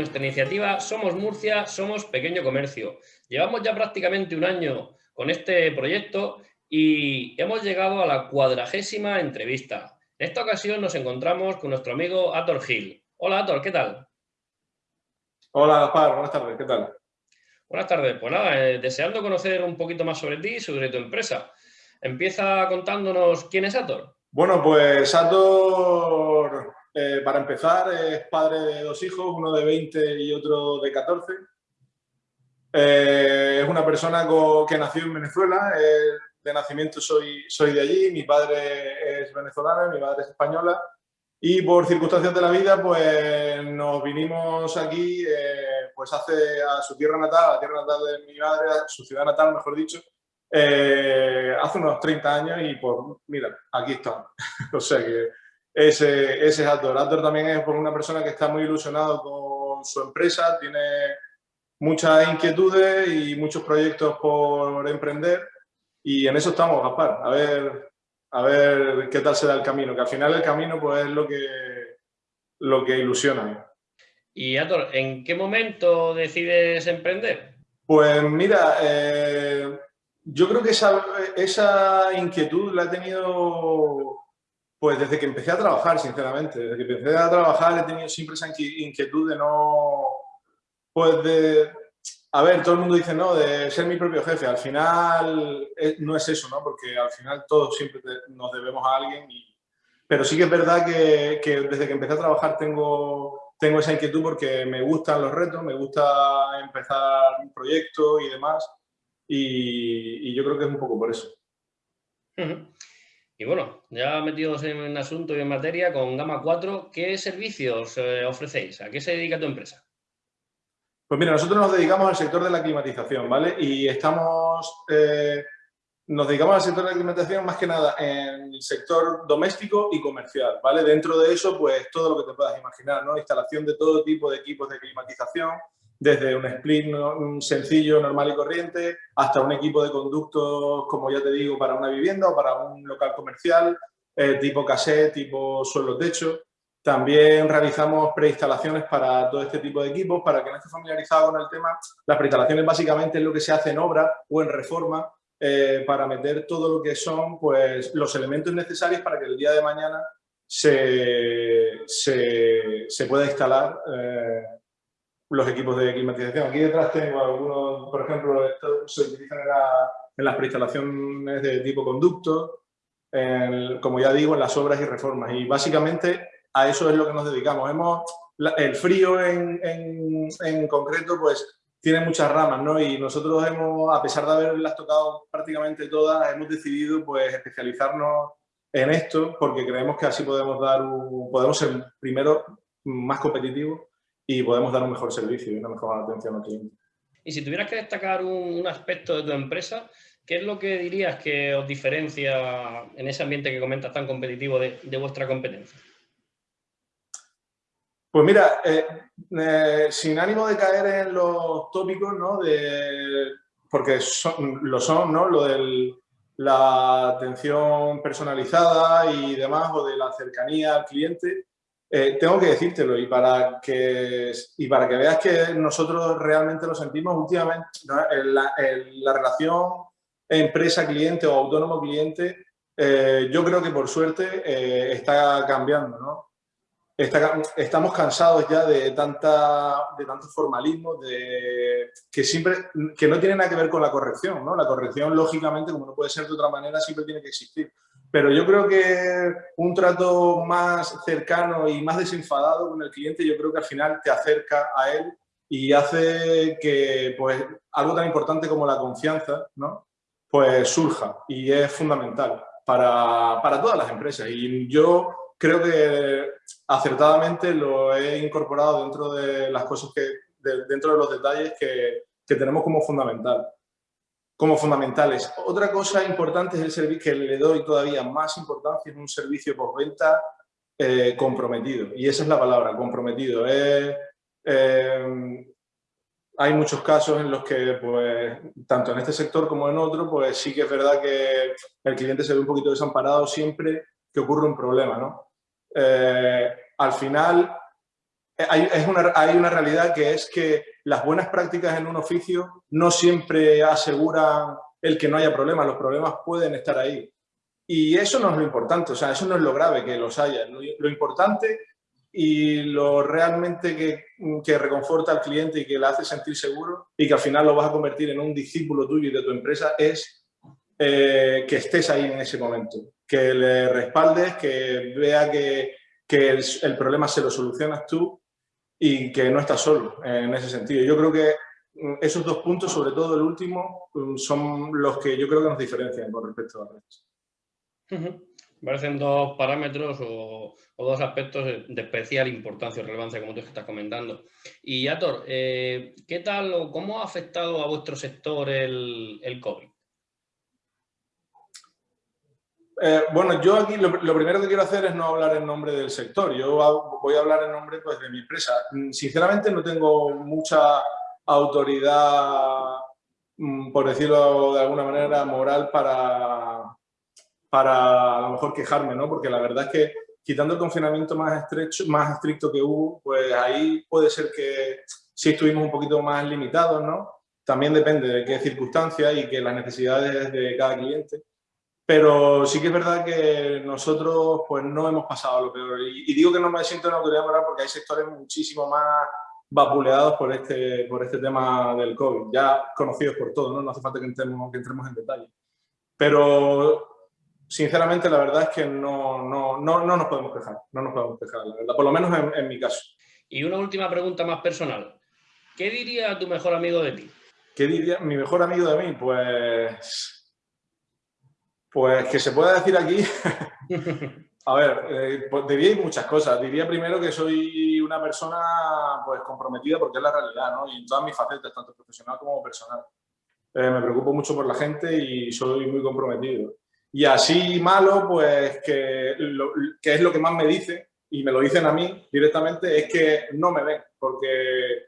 nuestra iniciativa Somos Murcia, Somos Pequeño Comercio. Llevamos ya prácticamente un año con este proyecto y hemos llegado a la cuadragésima entrevista. En esta ocasión nos encontramos con nuestro amigo Ator Gil. Hola Ator, ¿qué tal? Hola Gaspar, buenas tardes, ¿qué tal? Buenas tardes, pues nada, eh, deseando conocer un poquito más sobre ti y sobre tu empresa. Empieza contándonos quién es Ator. Bueno, pues Ator eh, para empezar, es padre de dos hijos, uno de 20 y otro de 14. Eh, es una persona que nació en Venezuela, de nacimiento soy, soy de allí, mi padre es venezolano, mi madre es española y por circunstancias de la vida pues nos vinimos aquí eh, pues hace a su tierra natal, a la tierra natal de mi madre, su ciudad natal mejor dicho, hace unos 30 años y pues mira, aquí estamos. o sea que ese, ese es Ator. Ator también es una persona que está muy ilusionado con su empresa, tiene muchas inquietudes y muchos proyectos por emprender y en eso estamos, Gaspar, a ver, a ver qué tal será el camino, que al final el camino pues es lo que, lo que ilusiona. Y Ator, ¿en qué momento decides emprender? Pues mira, eh, yo creo que esa, esa inquietud la he tenido pues desde que empecé a trabajar, sinceramente. Desde que empecé a trabajar he tenido siempre esa inquietud de no... Pues de... A ver, todo el mundo dice, no, de ser mi propio jefe. Al final eh, no es eso, ¿no? Porque al final todos siempre nos debemos a alguien. Pero sí que es verdad que, desde que empecé a trabajar tengo, tengo esa inquietud porque me gustan los retos, me gusta empezar un proyecto y demás. Y, yo creo que es un poco por eso. Y bueno, ya metidos en asunto y en materia, con Gama 4, ¿qué servicios eh, ofrecéis? ¿A qué se dedica tu empresa? Pues mira, nosotros nos dedicamos al sector de la climatización, ¿vale? Y estamos, eh, nos dedicamos al sector de la climatización más que nada en el sector doméstico y comercial, ¿vale? Dentro de eso, pues todo lo que te puedas imaginar, ¿no? Instalación de todo tipo de equipos de climatización, desde un split sencillo, normal y corriente, hasta un equipo de conductos, como ya te digo, para una vivienda o para un local comercial, eh, tipo cassette, tipo suelo-techo. También realizamos preinstalaciones para todo este tipo de equipos. Para que no esté familiarizado con el tema, las preinstalaciones básicamente es lo que se hace en obra o en reforma eh, para meter todo lo que son pues, los elementos necesarios para que el día de mañana se, se, pueda instalar eh, los equipos de climatización. Aquí detrás tengo algunos, por ejemplo, estos se utilizan en, las preinstalaciones de tipo conducto, como ya digo, en las obras y reformas. Y básicamente a eso es lo que nos dedicamos. Hemos, el frío en, en, concreto, pues tiene muchas ramas, ¿no? Y nosotros hemos, a pesar de haberlas tocado prácticamente todas, hemos decidido pues especializarnos en esto porque creemos que así podemos dar podemos ser primero más competitivos y podemos dar un mejor servicio y una mejor atención al cliente. Y si tuvieras que destacar un, aspecto de tu empresa, ¿qué es lo que dirías que os diferencia en ese ambiente que comentas tan competitivo de, vuestra competencia? Pues mira, eh, eh, sin ánimo de caer en los tópicos, ¿no? De, porque lo son, ¿no? Lo de la atención personalizada y demás, o de la cercanía al cliente, eh, tengo que decírtelo y para, que, y para que veas que nosotros realmente lo sentimos últimamente, la, relación empresa-cliente o autónomo-cliente, eh, yo creo que por suerte eh, está cambiando, ¿no? estamos cansados ya de, tanta, de tanto formalismo, de, que, siempre, que no tiene nada que ver con la corrección. ¿no? La corrección, lógicamente, como no puede ser de otra manera, siempre tiene que existir. Pero yo creo que un trato más cercano y más desenfadado con el cliente, yo creo que al final te acerca a él y hace que pues, algo tan importante como la confianza ¿no? pues surja y es fundamental para, para todas las empresas. Y yo creo que acertadamente lo he incorporado dentro de las cosas que, dentro de los detalles que, que, tenemos como fundamental. Como fundamentales. Otra cosa importante es el servicio que le doy todavía más importancia, es un servicio postventa eh, comprometido. Y esa es la palabra, comprometido. Eh, hay muchos casos en los que, pues, tanto en este sector como en otro, pues sí que es verdad que el cliente se ve un poquito desamparado siempre que ocurre un problema, ¿no? Eh, al final hay, es una, hay una realidad que es que las buenas prácticas en un oficio no siempre aseguran el que no haya problemas, los problemas pueden estar ahí. Y eso no es lo importante, o sea, eso no es lo grave que los haya. Lo, importante y lo realmente que, que, reconforta al cliente y que le hace sentir seguro y que al final lo vas a convertir en un discípulo tuyo y de tu empresa es eh, que estés ahí en ese momento, que le respaldes, que vea que, que el, el, problema se lo solucionas tú y que no estás solo en ese sentido. Yo creo que mm, esos dos puntos, sobre todo el último, mm, son los que yo creo que nos diferencian con respecto al resto. Parecen dos parámetros o, dos aspectos de especial importancia y relevancia, como tú estás comentando. Y Yator, eh, ¿qué tal o cómo ha afectado a vuestro sector el, el COVID? Eh, bueno, yo aquí lo, primero que quiero hacer es no hablar en nombre del sector. Yo voy a hablar en nombre pues, de mi empresa. Sinceramente no tengo mucha autoridad, mm, por decirlo de alguna manera, moral para, para a lo mejor quejarme, ¿no? Porque la verdad es que quitando el confinamiento más, estrecho, más estricto que hubo, pues ahí puede ser que sí estuvimos un poquito más limitados, ¿no? También depende de qué circunstancias y que las necesidades de cada cliente. Pero sí que es verdad que nosotros pues no hemos pasado lo peor. Y, digo que no me siento en autoridad moral porque hay sectores muchísimo más vapuleados por este, por este tema del COVID, ya conocidos por todos, ¿no? No hace falta que entremos, que entremos en detalle. Pero sinceramente la verdad es que no, no, no, no, nos podemos quejar, no nos podemos quejar, la verdad, por lo menos en, en, mi caso. Y una última pregunta más personal. ¿Qué diría tu mejor amigo de ti? ¿Qué diría mi mejor amigo de mí? Pues... Pues que se pueda decir aquí... A ver, eh, pues diría muchas cosas. Diría primero que soy una persona pues, comprometida porque es la realidad, ¿no? Y en todas mis facetas, tanto profesional como personal. Eh, me preocupo mucho por la gente y soy muy comprometido. Y así malo, pues que, es lo que más me dicen, y me lo dicen a mí directamente, es que no me ven, porque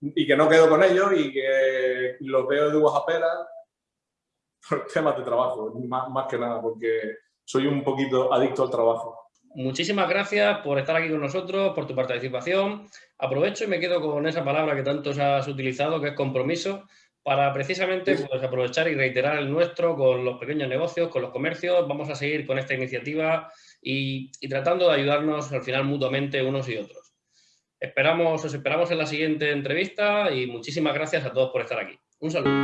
y que no quedo con ellos y que los veo de uvas a peras por temas de trabajo, más, más que nada, porque soy un poquito adicto al trabajo. Muchísimas gracias por estar aquí con nosotros, por tu participación. Aprovecho y me quedo con esa palabra que tanto has utilizado, que es compromiso para precisamente pues, aprovechar y reiterar el nuestro con los pequeños negocios, con los comercios. Vamos a seguir con esta iniciativa y, y tratando de ayudarnos al final mutuamente unos y otros. Esperamos, os esperamos en la siguiente entrevista y muchísimas gracias a todos por estar aquí. Un saludo.